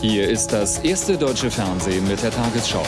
Hier ist das erste deutsche Fernsehen mit der Tagesschau.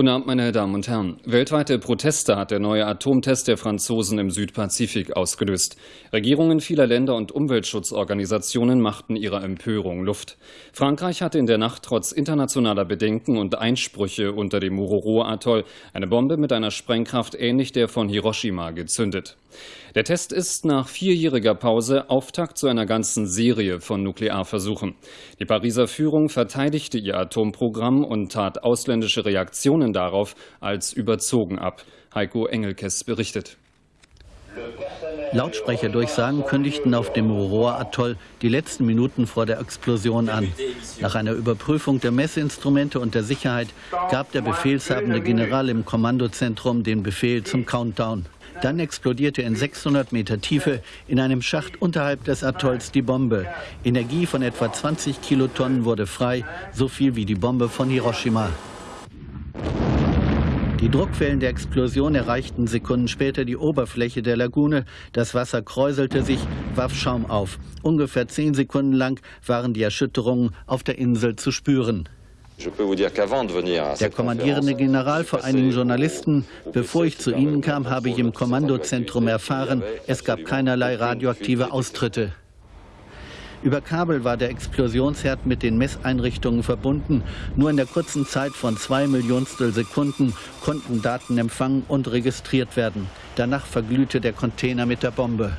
Guten Abend, meine Damen und Herren. Weltweite Proteste hat der neue Atomtest der Franzosen im Südpazifik ausgelöst. Regierungen vieler Länder und Umweltschutzorganisationen machten ihrer Empörung Luft. Frankreich hatte in der Nacht trotz internationaler Bedenken und Einsprüche unter dem Muroro-Atoll eine Bombe mit einer Sprengkraft ähnlich der von Hiroshima gezündet. Der Test ist nach vierjähriger Pause Auftakt zu einer ganzen Serie von Nuklearversuchen. Die Pariser Führung verteidigte ihr Atomprogramm und tat ausländische Reaktionen darauf als überzogen ab. Heiko Engelkes berichtet. Lautsprecherdurchsagen kündigten auf dem Mururoa-Atoll die letzten Minuten vor der Explosion an. Nach einer Überprüfung der Messinstrumente und der Sicherheit gab der befehlshabende General im Kommandozentrum den Befehl zum Countdown. Dann explodierte in 600 Meter Tiefe in einem Schacht unterhalb des Atolls die Bombe. Energie von etwa 20 Kilotonnen wurde frei, so viel wie die Bombe von Hiroshima. Die Druckwellen der Explosion erreichten Sekunden später die Oberfläche der Lagune. Das Wasser kräuselte sich, warf Schaum auf. Ungefähr zehn Sekunden lang waren die Erschütterungen auf der Insel zu spüren. Der kommandierende General vor einigen Journalisten, bevor ich zu Ihnen kam, habe ich im Kommandozentrum erfahren, es gab keinerlei radioaktive Austritte. Über Kabel war der Explosionsherd mit den Messeinrichtungen verbunden. Nur in der kurzen Zeit von zwei Millionstel Sekunden konnten Daten empfangen und registriert werden. Danach verglühte der Container mit der Bombe.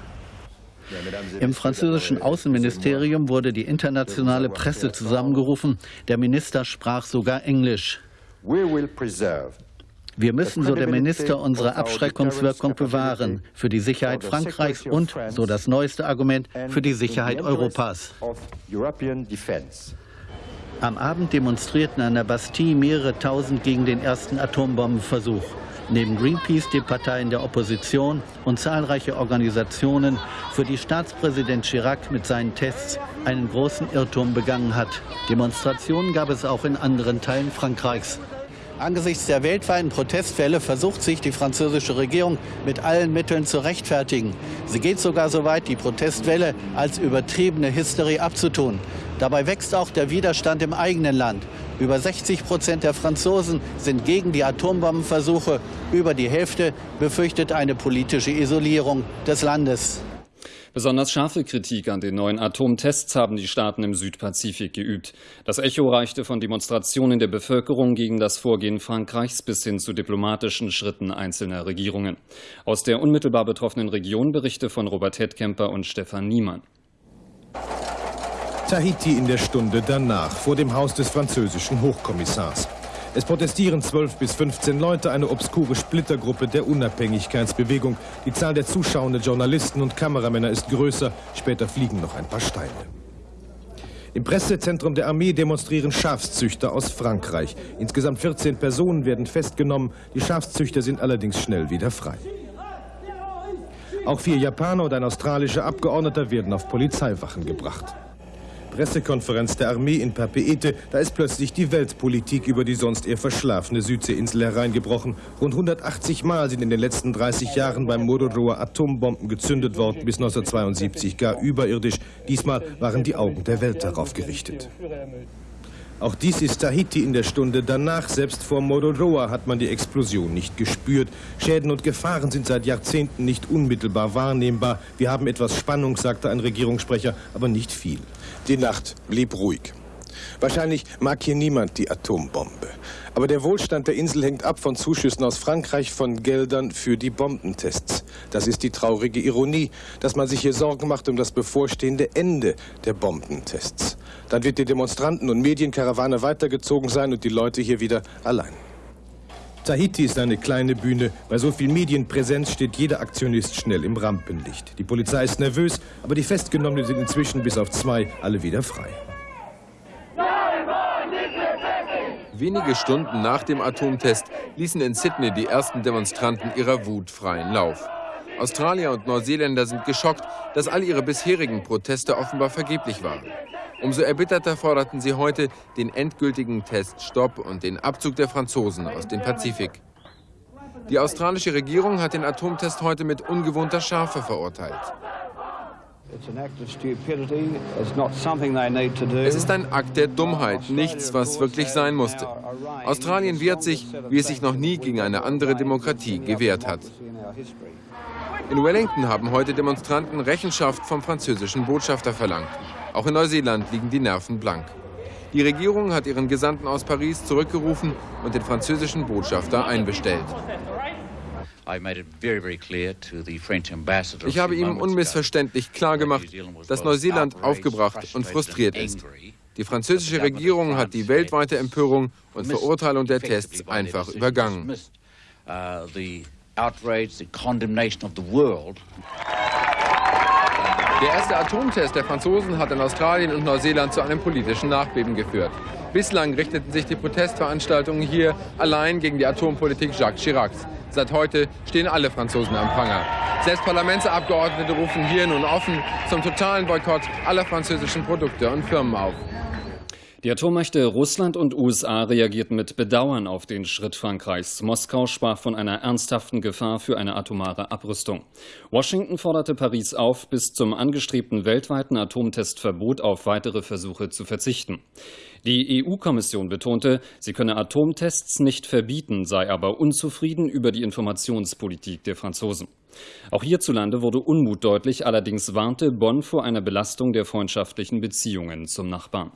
Im französischen Außenministerium wurde die internationale Presse zusammengerufen. Der Minister sprach sogar Englisch. Wir müssen, so der Minister, unsere Abschreckungswirkung bewahren für die Sicherheit Frankreichs und, so das neueste Argument, für die Sicherheit Europas. Am Abend demonstrierten an der Bastille mehrere tausend gegen den ersten Atombombenversuch. Neben Greenpeace die Parteien der Opposition und zahlreiche Organisationen, für die Staatspräsident Chirac mit seinen Tests einen großen Irrtum begangen hat. Demonstrationen gab es auch in anderen Teilen Frankreichs. Angesichts der weltweiten Protestfälle versucht sich die französische Regierung mit allen Mitteln zu rechtfertigen. Sie geht sogar so weit, die Protestwelle als übertriebene Hysterie abzutun. Dabei wächst auch der Widerstand im eigenen Land. Über 60 Prozent der Franzosen sind gegen die Atombombenversuche. Über die Hälfte befürchtet eine politische Isolierung des Landes. Besonders scharfe Kritik an den neuen Atomtests haben die Staaten im Südpazifik geübt. Das Echo reichte von Demonstrationen der Bevölkerung gegen das Vorgehen Frankreichs bis hin zu diplomatischen Schritten einzelner Regierungen. Aus der unmittelbar betroffenen Region Berichte von Robert Hedkemper und Stefan Niemann. Tahiti in der Stunde danach vor dem Haus des französischen Hochkommissars. Es protestieren 12 bis 15 Leute, eine obskure Splittergruppe der Unabhängigkeitsbewegung. Die Zahl der zuschauenden Journalisten und Kameramänner ist größer. Später fliegen noch ein paar Steine. Im Pressezentrum der Armee demonstrieren Schafszüchter aus Frankreich. Insgesamt 14 Personen werden festgenommen. Die Schafszüchter sind allerdings schnell wieder frei. Auch vier Japaner und ein australischer Abgeordneter werden auf Polizeiwachen gebracht. Pressekonferenz der Armee in Papeete, da ist plötzlich die Weltpolitik über die sonst eher verschlafene Südseeinsel hereingebrochen. Rund 180 Mal sind in den letzten 30 Jahren beim Mororoa Atombomben gezündet worden, bis 1972 gar überirdisch. Diesmal waren die Augen der Welt darauf gerichtet. Auch dies ist Tahiti in der Stunde danach. Selbst vor Mororoa hat man die Explosion nicht gespürt. Schäden und Gefahren sind seit Jahrzehnten nicht unmittelbar wahrnehmbar. Wir haben etwas Spannung, sagte ein Regierungssprecher, aber nicht viel. Die Nacht blieb ruhig. Wahrscheinlich mag hier niemand die Atombombe. Aber der Wohlstand der Insel hängt ab von Zuschüssen aus Frankreich, von Geldern für die Bombentests. Das ist die traurige Ironie, dass man sich hier Sorgen macht um das bevorstehende Ende der Bombentests. Dann wird die Demonstranten- und Medienkarawane weitergezogen sein und die Leute hier wieder allein. Tahiti ist eine kleine Bühne. Bei so viel Medienpräsenz steht jeder Aktionist schnell im Rampenlicht. Die Polizei ist nervös, aber die Festgenommenen sind inzwischen bis auf zwei alle wieder frei. Wenige Stunden nach dem Atomtest ließen in Sydney die ersten Demonstranten ihrer Wut freien Lauf. Australier und Neuseeländer sind geschockt, dass all ihre bisherigen Proteste offenbar vergeblich waren. Umso erbitterter forderten sie heute den endgültigen Teststopp und den Abzug der Franzosen aus dem Pazifik. Die australische Regierung hat den Atomtest heute mit ungewohnter Schärfe verurteilt. Es ist ein Akt der Dummheit, nichts, was wirklich sein musste. Australien wehrt sich, wie es sich noch nie gegen eine andere Demokratie gewehrt hat. In Wellington haben heute Demonstranten Rechenschaft vom französischen Botschafter verlangt. Auch in Neuseeland liegen die Nerven blank. Die Regierung hat ihren Gesandten aus Paris zurückgerufen und den französischen Botschafter einbestellt. Ich habe ihm unmissverständlich klargemacht, dass Neuseeland aufgebracht und frustriert ist. Die französische Regierung hat die weltweite Empörung und Verurteilung der Tests einfach übergangen. Der erste Atomtest der Franzosen hat in Australien und Neuseeland zu einem politischen Nachbeben geführt. Bislang richteten sich die Protestveranstaltungen hier allein gegen die Atompolitik Jacques Chiracs. Seit heute stehen alle Franzosen am Pranger. Selbst Parlamentsabgeordnete rufen hier nun offen zum totalen Boykott aller französischen Produkte und Firmen auf. Die Atommächte Russland und USA reagierten mit Bedauern auf den Schritt Frankreichs. Moskau sprach von einer ernsthaften Gefahr für eine atomare Abrüstung. Washington forderte Paris auf, bis zum angestrebten weltweiten Atomtestverbot auf weitere Versuche zu verzichten. Die EU-Kommission betonte, sie könne Atomtests nicht verbieten, sei aber unzufrieden über die Informationspolitik der Franzosen. Auch hierzulande wurde Unmut deutlich, allerdings warnte Bonn vor einer Belastung der freundschaftlichen Beziehungen zum Nachbarn.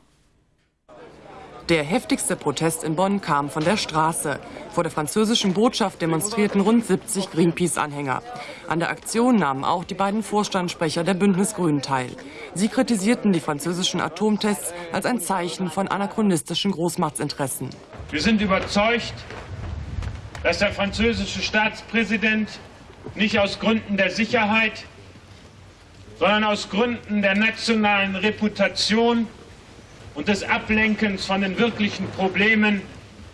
Der heftigste Protest in Bonn kam von der Straße. Vor der französischen Botschaft demonstrierten rund 70 Greenpeace-Anhänger. An der Aktion nahmen auch die beiden Vorstandssprecher der Bündnisgrünen teil. Sie kritisierten die französischen Atomtests als ein Zeichen von anachronistischen Großmachtsinteressen. Wir sind überzeugt, dass der französische Staatspräsident nicht aus Gründen der Sicherheit, sondern aus Gründen der nationalen Reputation und des Ablenkens von den wirklichen Problemen,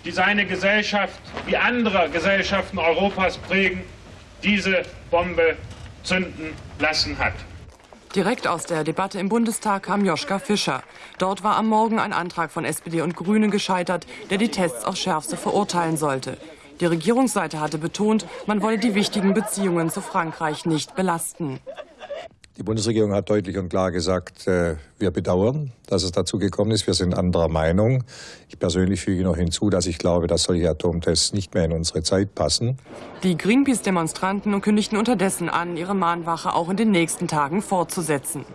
die seine Gesellschaft wie andere Gesellschaften Europas prägen, diese Bombe zünden lassen hat. Direkt aus der Debatte im Bundestag kam Joschka Fischer. Dort war am Morgen ein Antrag von SPD und Grünen gescheitert, der die Tests aufs Schärfste verurteilen sollte. Die Regierungsseite hatte betont, man wolle die wichtigen Beziehungen zu Frankreich nicht belasten. Die Bundesregierung hat deutlich und klar gesagt, äh, wir bedauern, dass es dazu gekommen ist. Wir sind anderer Meinung. Ich persönlich füge noch hinzu, dass ich glaube, dass solche Atomtests nicht mehr in unsere Zeit passen. Die Greenpeace-Demonstranten kündigten unterdessen an, ihre Mahnwache auch in den nächsten Tagen fortzusetzen.